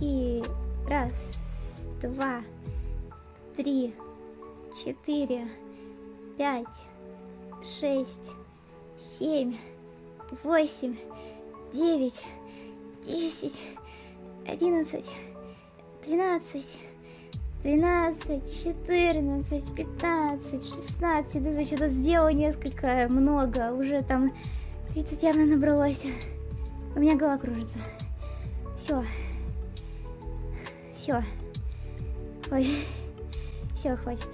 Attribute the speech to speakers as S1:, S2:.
S1: И раз, два, три, четыре, пять, шесть, семь, восемь, девять, десять, одиннадцать, двенадцать, тринадцать, четырнадцать, пятнадцать, шестнадцать. Это что-то сделал несколько, много. Уже там 30 явно набралось. У меня голова кружится. Все. Все. Ой. Все, хватит.